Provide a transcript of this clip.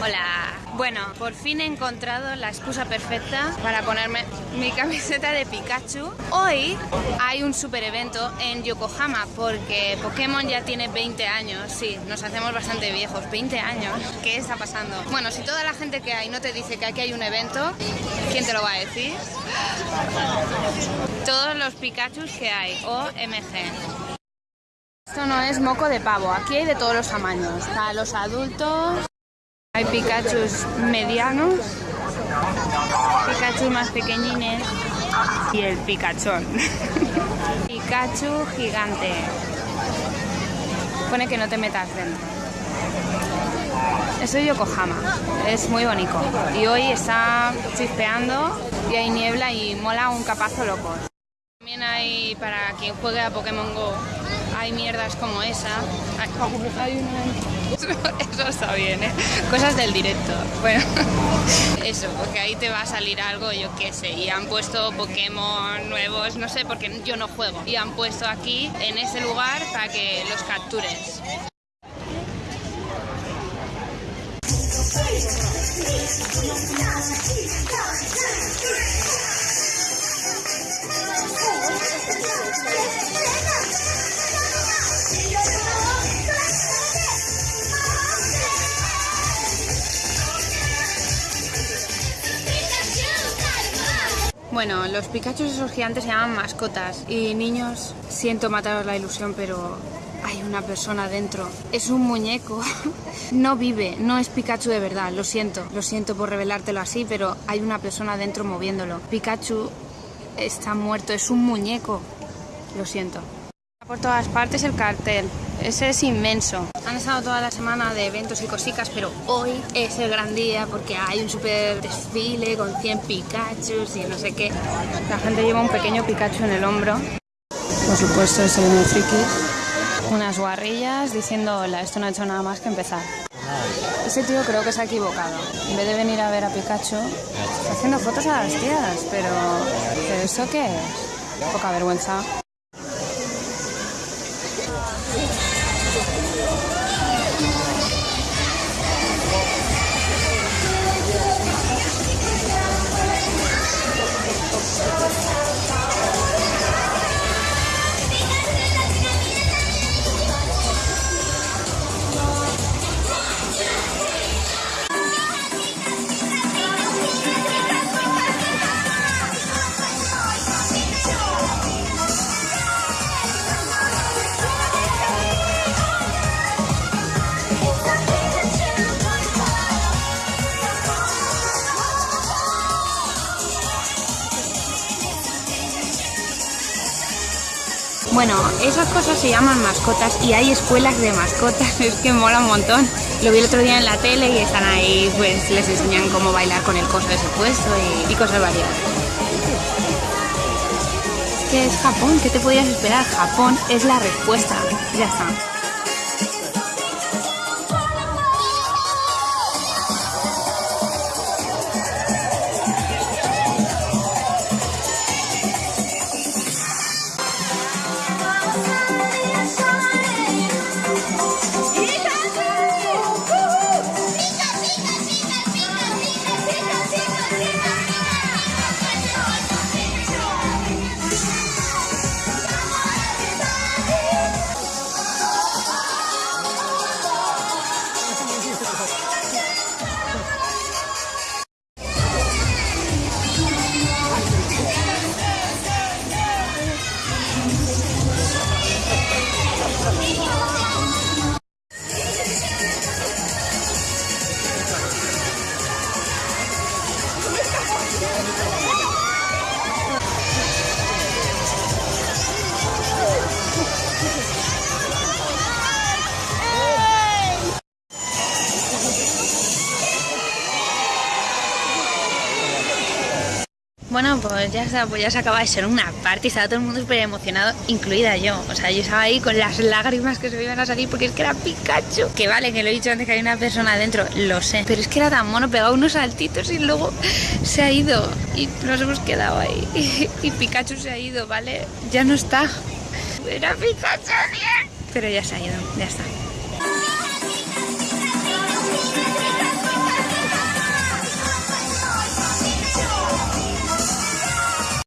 Hola. Bueno, por fin he encontrado la excusa perfecta para ponerme mi camiseta de Pikachu. Hoy hay un super evento en Yokohama porque Pokémon ya tiene 20 años. Sí, nos hacemos bastante viejos. 20 años. ¿Qué está pasando? Bueno, si toda la gente que hay no te dice que aquí hay un evento, ¿quién te lo va a decir? Todos los Pikachus que hay. OMG. Esto no es moco de pavo, aquí hay de todos los tamaños. Para los adultos hay Pikachus medianos, Pikachu más pequeñines y el Pikachón. Pikachu gigante. Pone que no te metas dentro. Esto es Yokohama, es muy bonito. Y hoy está chispeando y hay niebla y mola un capazo loco. También hay, para quien juegue a Pokémon GO, hay mierdas como esa. Eso está bien, ¿eh? Cosas del directo. Bueno, eso, porque ahí te va a salir algo, yo qué sé. Y han puesto Pokémon nuevos, no sé, porque yo no juego. Y han puesto aquí, en ese lugar, para que los captures. Bueno, los Pikachu esos gigantes se llaman mascotas y niños, siento mataros la ilusión, pero hay una persona dentro. Es un muñeco. No vive, no es Pikachu de verdad, lo siento. Lo siento por revelártelo así, pero hay una persona dentro moviéndolo. Pikachu está muerto, es un muñeco. Lo siento. Por todas partes el cartel. Ese es inmenso. Han estado toda la semana de eventos y cositas, pero hoy es el gran día porque hay un super desfile con 100 Pikachus y no sé qué. La gente lleva un pequeño Pikachu en el hombro. Por supuesto, es el friki. Unas guarrillas diciendo hola, esto no ha hecho nada más que empezar. Ese tío creo que se ha equivocado. En vez de venir a ver a Pikachu, está haciendo fotos a las tías, pero... ¿Pero eso qué es? Poca vergüenza. Thank. Bueno, esas cosas se llaman mascotas y hay escuelas de mascotas, es que mola un montón. Lo vi el otro día en la tele y están ahí, pues les enseñan cómo bailar con el coso de ese puesto y, y cosas variadas. Es que es Japón, ¿qué te podías esperar? Japón es la respuesta, ya está. Bueno, pues ya, está, pues ya se acaba de ser una party, estaba todo el mundo súper emocionado, incluida yo. O sea, yo estaba ahí con las lágrimas que se me iban a salir porque es que era Pikachu. Que vale, que lo he dicho antes que hay una persona adentro, lo sé. Pero es que era tan mono, pegaba unos saltitos y luego se ha ido. Y nos hemos quedado ahí. Y, Pikachu se ha ido, ¿vale? Ya no está. Era Pikachu, bien. Pero ya se ha ido, ya está.